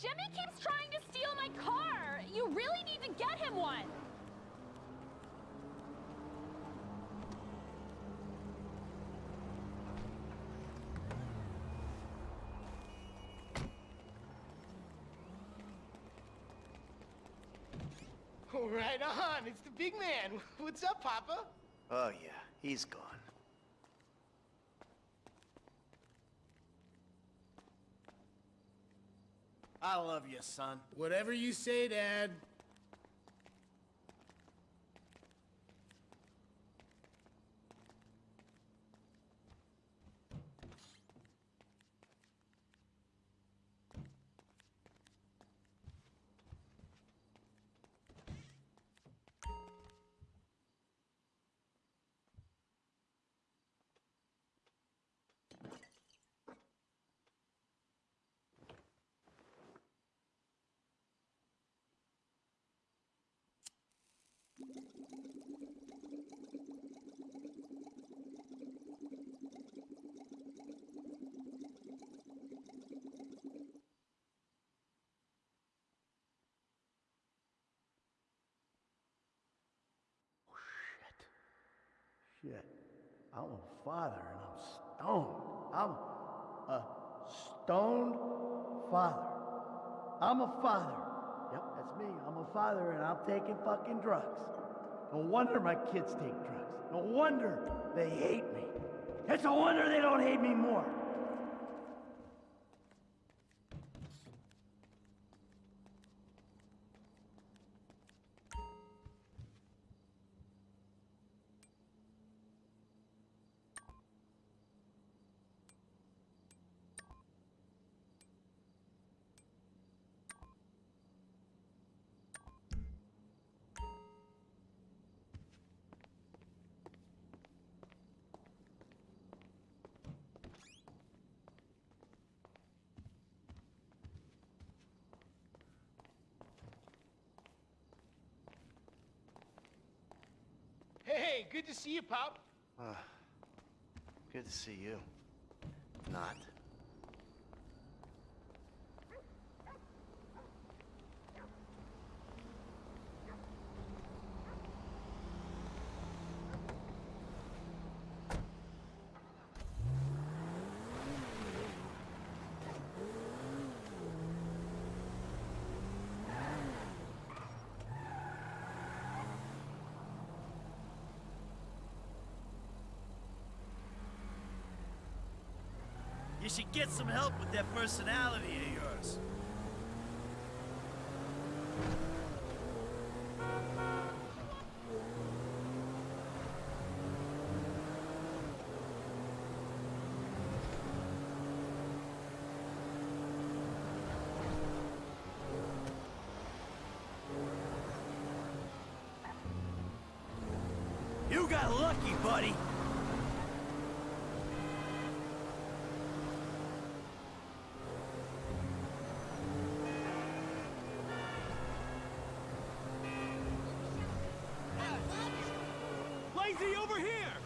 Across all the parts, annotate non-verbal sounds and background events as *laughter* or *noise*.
Jimmy keeps trying to steal my car! You really need to get him one! Right uh-huh, on, it's the big man. What's up, Papa? Oh yeah, he's gone. I love you, son. Whatever you say, Dad. Oh shit. Shit. I'm a father and I'm stoned. I'm a stoned father. I'm a father. That's me. I'm a father and I'm taking fucking drugs. No wonder my kids take drugs. No wonder they hate me. It's a wonder they don't hate me more. Hey, good to see you, Pop. Uh, good to see you. Not. You should get some help with that personality of yours. You got lucky, buddy. Lazy over here!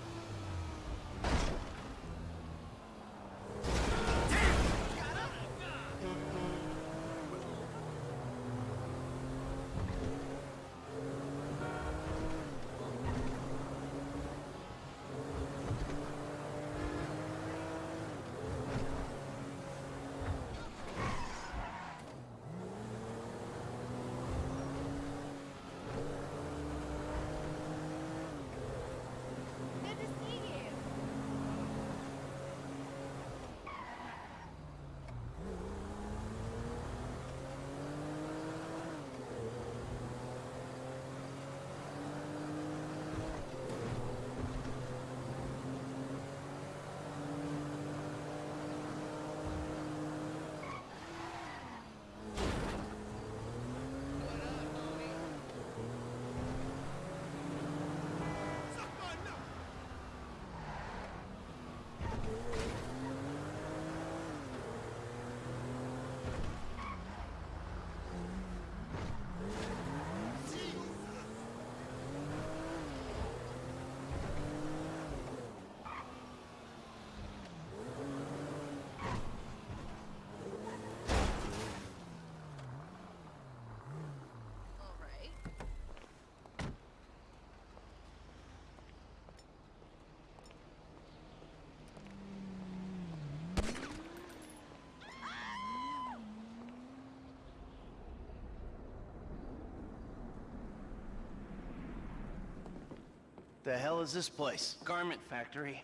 The hell is this place? Garment factory.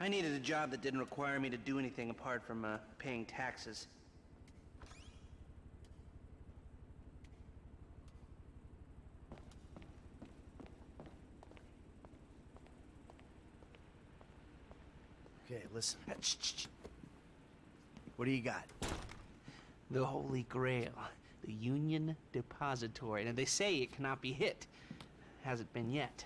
I needed a job that didn't require me to do anything apart from uh, paying taxes. Okay, listen. Shh. What do you got? The Holy Grail. The Union Depository. And they say it cannot be hit. Hasn't been yet.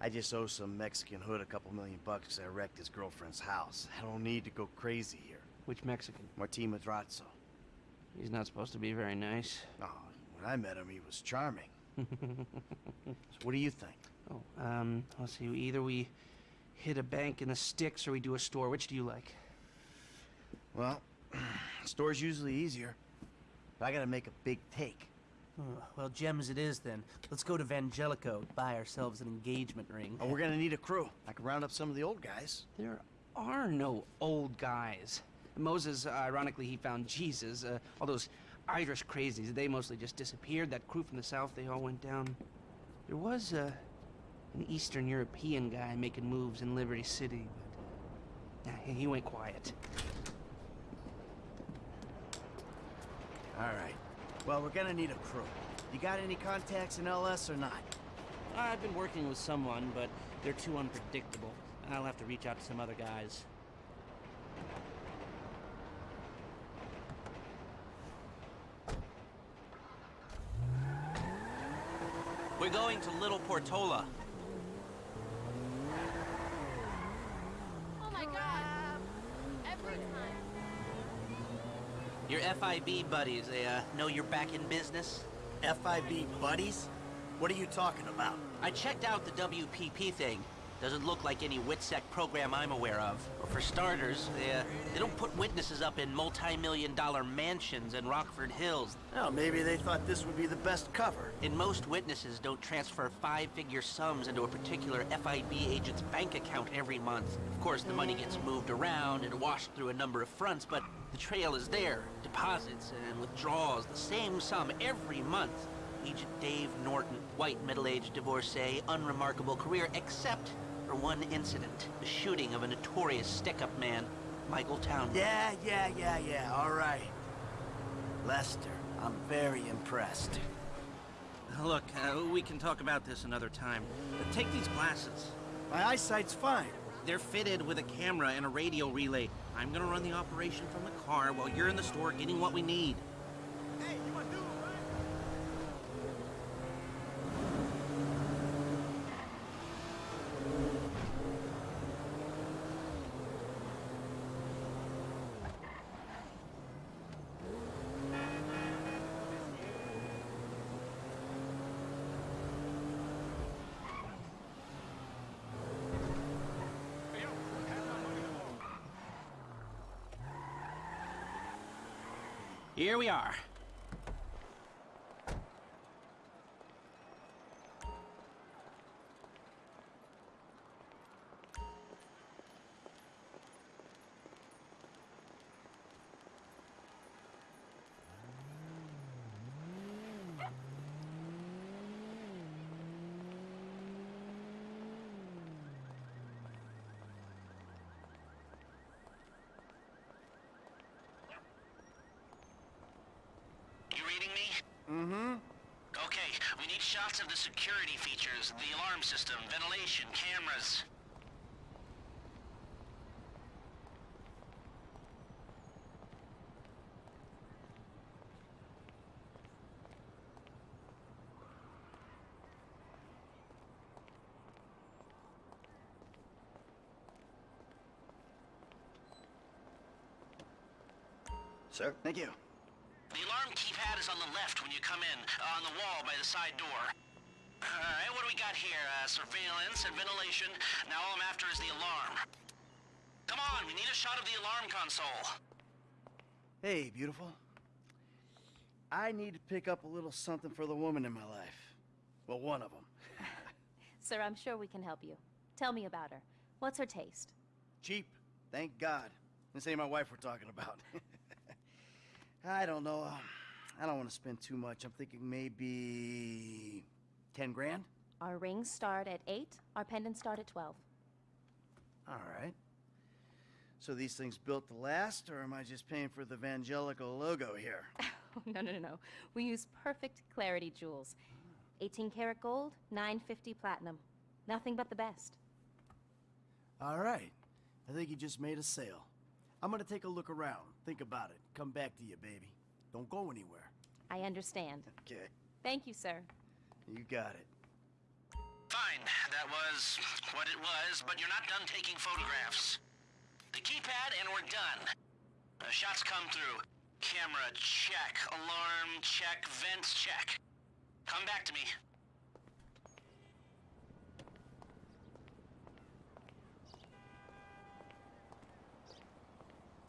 I just owe some Mexican hood a couple million bucks I wrecked his girlfriend's house. I don't need to go crazy here. Which Mexican? Martin Madrazo. He's not supposed to be very nice. Oh, when I met him, he was charming. *laughs* so what do you think? Oh, um, let's see. Either we hit a bank in the sticks or we do a store. Which do you like? Well, *clears throat* store's usually easier. But I gotta make a big take. Well, gems it is then. Let's go to Vangelico, buy ourselves an engagement ring. Oh, we're gonna need a crew. I can round up some of the old guys. There are no old guys. Moses, uh, ironically, he found Jesus. Uh, all those Irish crazies, they mostly just disappeared. That crew from the south, they all went down. There was uh, an Eastern European guy making moves in Liberty City, but nah, he went quiet. All right. Well, we're gonna need a crew. You got any contacts in LS or not? I've been working with someone, but they're too unpredictable. I'll have to reach out to some other guys. We're going to Little Portola. Oh my god. Every time. Your FIB buddies, they uh, know you're back in business? FIB buddies? What are you talking about? I checked out the WPP thing. Doesn't look like any WITSEC program I'm aware of. Well, for starters, they, uh, they don't put witnesses up in multi-million dollar mansions in Rockford Hills. Oh, maybe they thought this would be the best cover. And most witnesses don't transfer five-figure sums into a particular FIB agent's bank account every month. Of course, the money gets moved around and washed through a number of fronts, but the trail is there. Deposits and withdrawals, the same sum every month. Agent Dave Norton, white middle-aged divorcee, unremarkable career, except for one incident. The shooting of a notorious stick-up man, Michael Town. Yeah, yeah, yeah, yeah, all right. Lester, I'm very impressed. Look, uh, we can talk about this another time. But take these glasses. My eyesight's fine. They're fitted with a camera and a radio relay. I'm gonna run the operation from the car while you're in the store getting what we need. Here we are. You reading me? Mm-hmm. Okay, we need shots of the security features, the alarm system, ventilation, cameras. Sir, thank you. The alarm keypad is on the left when you come in, uh, on the wall by the side door. Alright, what do we got here? Uh, surveillance and ventilation. Now all I'm after is the alarm. Come on, we need a shot of the alarm console. Hey, beautiful. I need to pick up a little something for the woman in my life. Well, one of them. *laughs* Sir, I'm sure we can help you. Tell me about her. What's her taste? Cheap, thank God. This ain't my wife we're talking about. *laughs* I don't know. I don't want to spend too much. I'm thinking maybe 10 grand? Our rings start at 8, our pendants start at 12. All right. So these things built to last, or am I just paying for the Vangelico logo here? Oh, *laughs* no, no, no, no. We use perfect clarity jewels 18 karat gold, 950 platinum. Nothing but the best. All right. I think you just made a sale. I'm gonna take a look around, think about it, come back to you, baby. Don't go anywhere. I understand. Okay. Thank you, sir. You got it. Fine, that was what it was, but you're not done taking photographs. The keypad and we're done. Uh, shots come through. Camera, check. Alarm, check. Vents, check. Come back to me.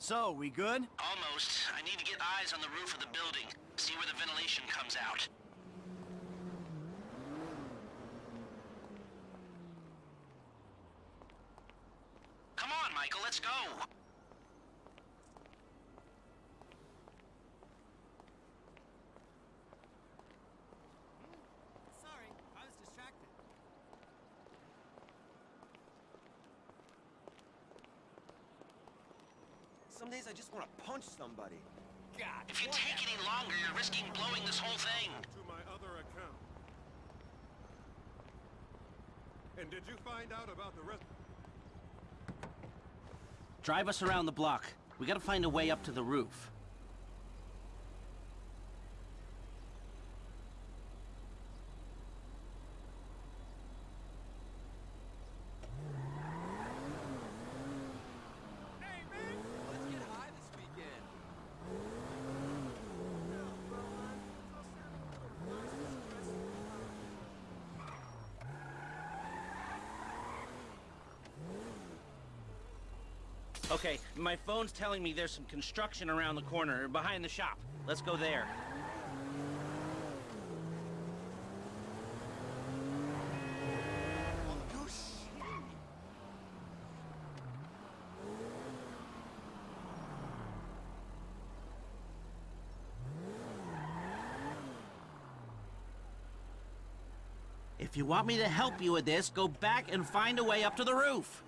So, we good? Almost. I need to get eyes on the roof of the building. See where the ventilation comes out. Come on, Michael, let's go. Some days I just want to punch somebody. God. If you take any longer, you're risking blowing this whole thing. to my other account. And did you find out about the rest? Drive us around the block. We gotta find a way up to the roof. Okay, my phone's telling me there's some construction around the corner, behind the shop. Let's go there. If you want me to help you with this, go back and find a way up to the roof.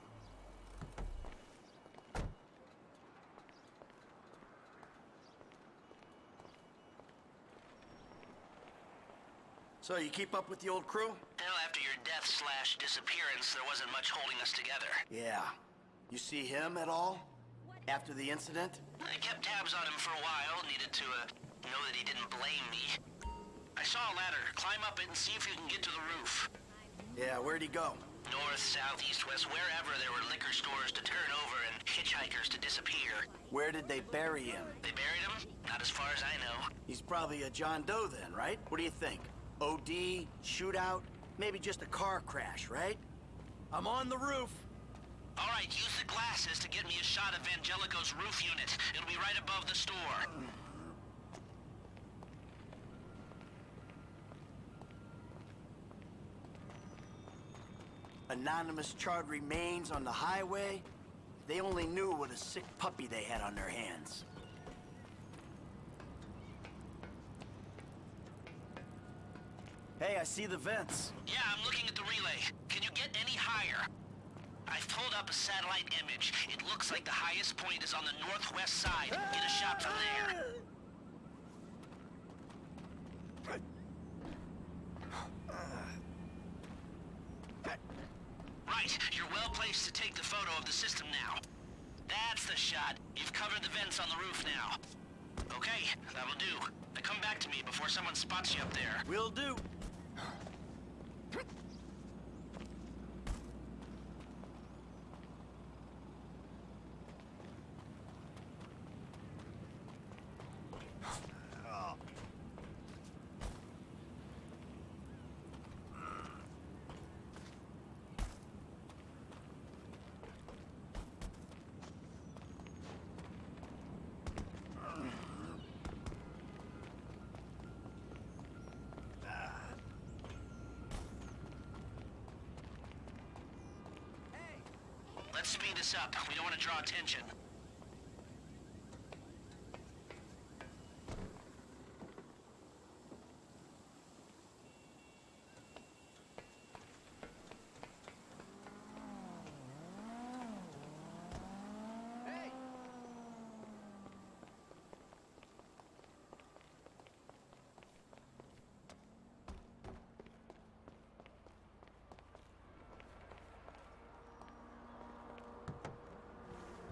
So, you keep up with the old crew? Hell, after your death slash disappearance, there wasn't much holding us together. Yeah. You see him at all? After the incident? I kept tabs on him for a while, needed to uh, know that he didn't blame me. I saw a ladder. Climb up it and see if you can get to the roof. Yeah, where'd he go? North, south, east, west, wherever there were liquor stores to turn over and hitchhikers to disappear. Where did they bury him? They buried him? Not as far as I know. He's probably a John Doe then, right? What do you think? OD, shootout, maybe just a car crash, right? I'm on the roof. All right, use the glasses to get me a shot of Vangelico's roof unit. It'll be right above the store. Anonymous charred remains on the highway. They only knew what a sick puppy they had on their hands. Hey, I see the vents. Yeah, I'm looking at the relay. Can you get any higher? I've pulled up a satellite image. It looks like the highest point is on the northwest side. Get a shot from there. Right, you're well placed to take the photo of the system now. That's the shot. You've covered the vents on the roof now. Okay, that'll do. Now come back to me before someone spots you up there. Will do. Let's speed this up. We don't want to draw attention.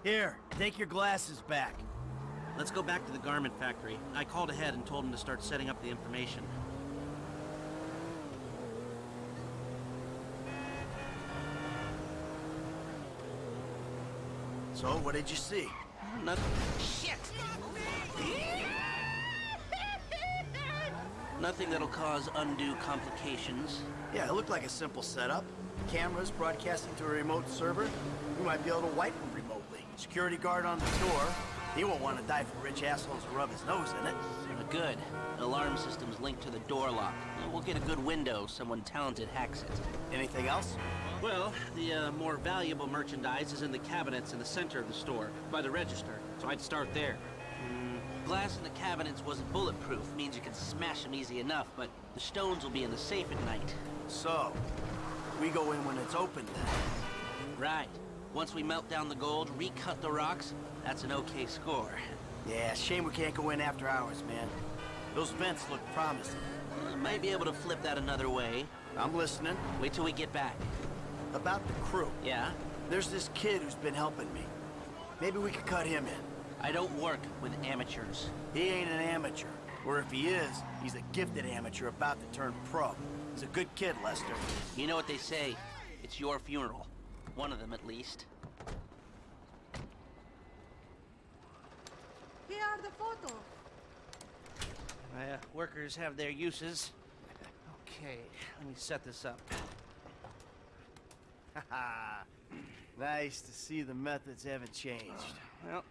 Here, take your glasses back. Let's go back to the garment factory. I called ahead and told him to start setting up the information. So, what did you see? Nothing. Shit! *laughs* Nothing that'll cause undue complications. Yeah, it looked like a simple setup. Cameras broadcasting to a remote server. We might be able to wipe them remotely. Security guard on the door. He won't want to die for rich assholes to rub his nose in it. Good. The alarm system's linked to the door lock. We'll get a good window. Someone talented hacks it. Anything else? Well, the uh, more valuable merchandise is in the cabinets in the center of the store, by the register, so I'd start there. Mm, glass in the cabinets wasn't bulletproof, means you can smash them easy enough, but the stones will be in the safe at night. So, we go in when it's open then. Right. Once we melt down the gold, recut the rocks, that's an okay score. Yeah, shame we can't go in after hours, man. Those vents look promising. Uh, might be able to flip that another way. I'm listening. Wait till we get back. About the crew. Yeah? There's this kid who's been helping me. Maybe we could cut him in. I don't work with amateurs. He ain't an amateur. Or if he is, he's a gifted amateur about to turn pro. He's a good kid, Lester. You know what they say. It's your funeral. One of them, at least. Here are the photos. My uh, workers have their uses. Okay, let me set this up. Haha. nice to see the methods haven't changed. Well,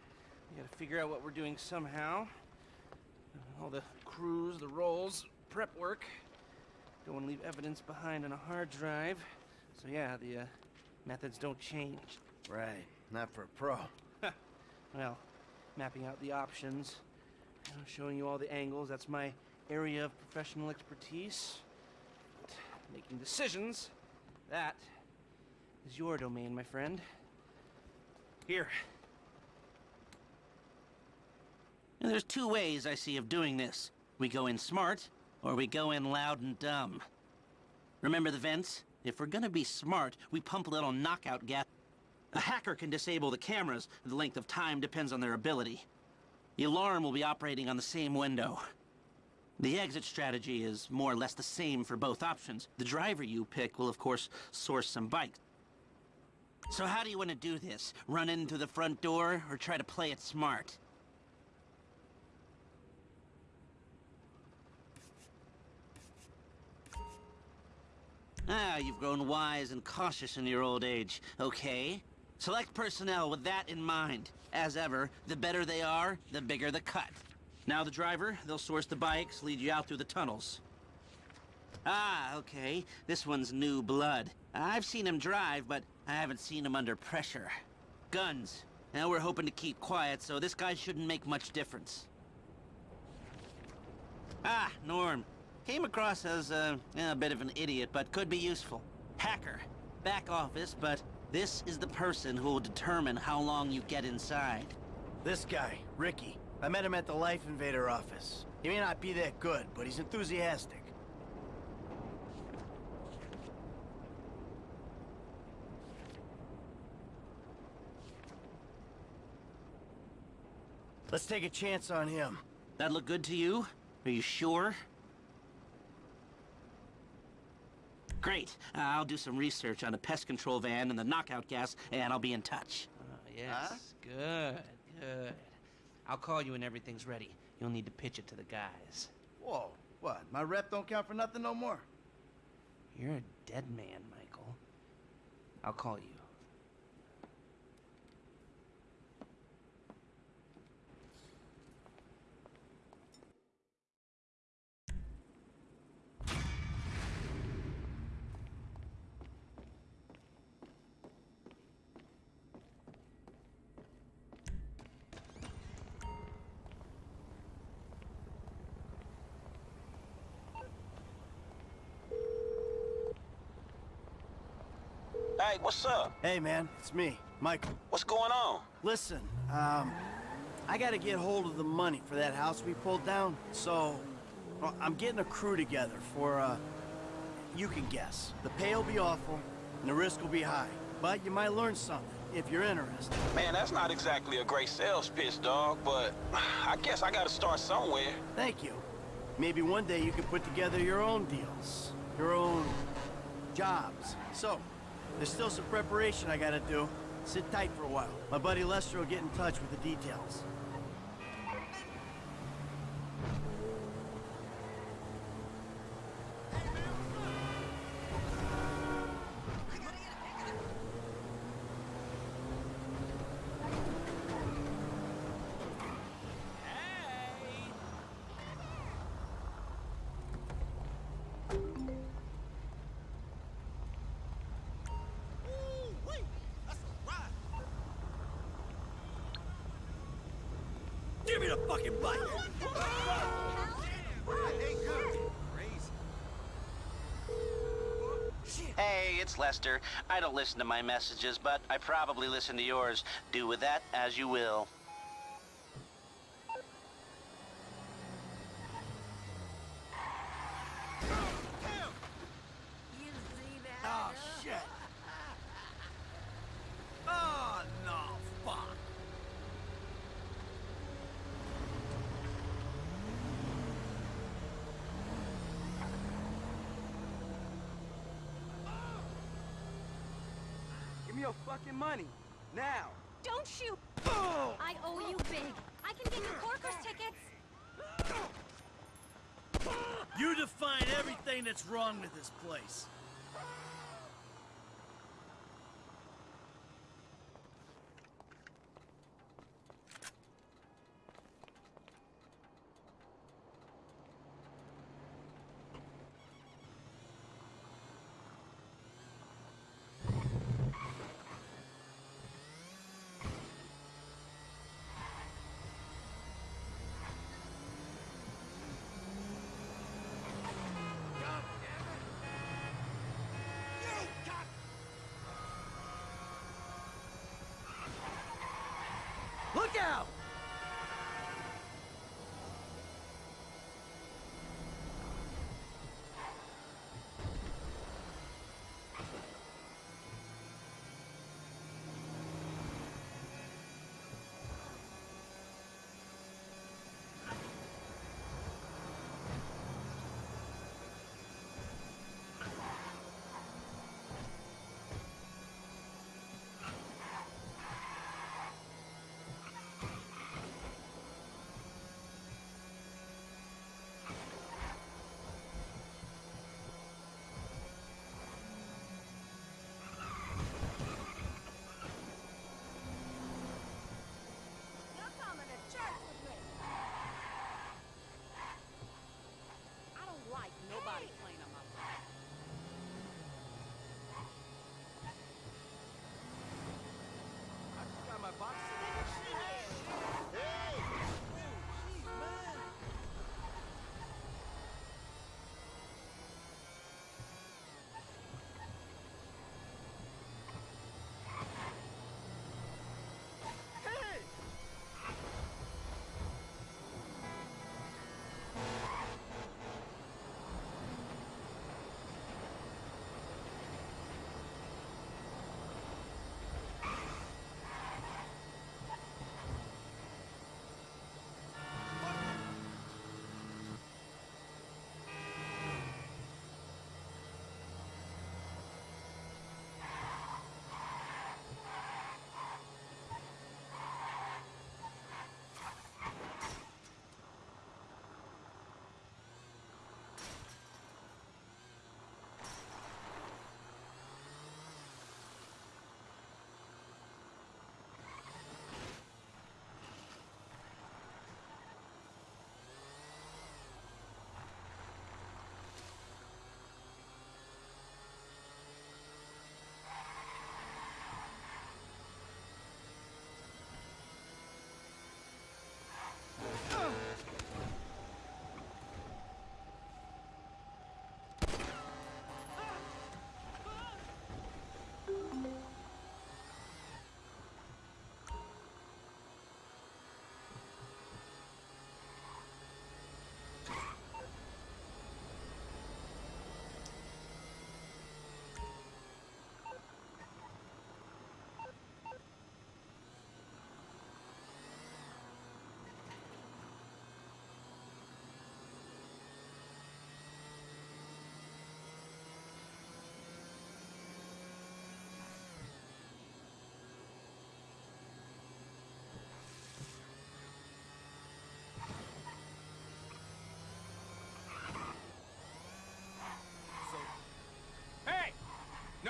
we gotta figure out what we're doing somehow. All the crews, the roles, prep work. Don't want to leave evidence behind on a hard drive. So yeah, the uh, methods don't change. Right, not for a pro. Well, mapping out the options, you know, showing you all the angles, that's my area of professional expertise. But making decisions, that is your domain, my friend. Here. And there's two ways I see of doing this. We go in smart, or we go in loud and dumb. Remember the vents? If we're gonna be smart, we pump a little knockout gas. A hacker can disable the cameras. The length of time depends on their ability. The alarm will be operating on the same window. The exit strategy is more or less the same for both options. The driver you pick will, of course, source some bikes. So how do you want to do this? Run in through the front door, or try to play it smart? Ah, you've grown wise and cautious in your old age. Okay. Select personnel with that in mind. As ever, the better they are, the bigger the cut. Now the driver, they'll source the bikes, lead you out through the tunnels. Ah, okay. This one's new blood. I've seen him drive, but I haven't seen him under pressure. Guns. Now we're hoping to keep quiet, so this guy shouldn't make much difference. Ah, Norm. Came across as uh, a bit of an idiot, but could be useful. Hacker. Back office, but this is the person who will determine how long you get inside. This guy, Ricky. I met him at the Life Invader office. He may not be that good, but he's enthusiastic. Let's take a chance on him. That look good to you? Are you sure? Great. Uh, I'll do some research on the pest control van and the knockout gas, and I'll be in touch. Uh, yes, good, good. I'll call you when everything's ready. You'll need to pitch it to the guys. Whoa, what? My rep don't count for nothing no more? You're a dead man, Michael. I'll call you. Hey, what's up? Hey, man, it's me, Michael. What's going on? Listen, um, I gotta get hold of the money for that house we pulled down, so well, I'm getting a crew together for, uh, you can guess. The pay will be awful, and the risk will be high, but you might learn something. if you're interested. Man, that's not exactly a great sales pitch, dog, but I guess I gotta start somewhere. Thank you. Maybe one day you can put together your own deals, your own jobs. So, there's still some preparation I gotta do. Sit tight for a while. My buddy Lester will get in touch with the details. Fucking bike! Hey, it's Lester. I don't listen to my messages, but I probably listen to yours. Do with that as you will. Oh, shit. Oh, no, fuck. Give me your fucking money. Now. Don't shoot! I owe you big. I can get you Corker's tickets. You define everything that's wrong with this place. Look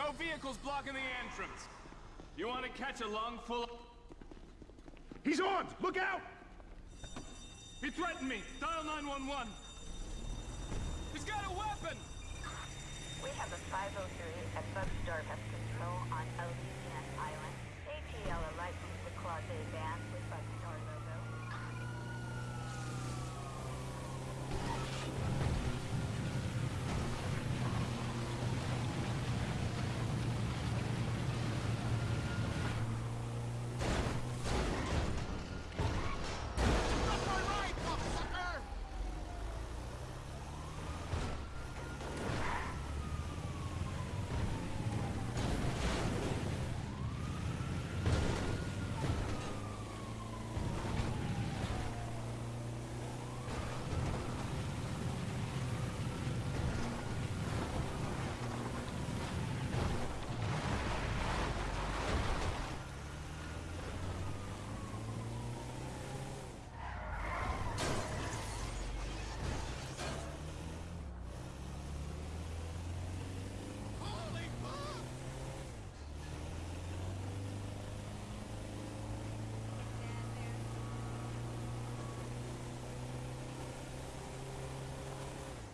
no vehicles blocking the entrance. You want to catch a lung full of... He's armed! Look out! He threatened me. Dial 911. He's got a weapon! We have a 503 at Bugstar Pest Control on Elysian Island. ATL are licensed to Clause A van with Bugstar logo.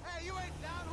Hey, you ain't down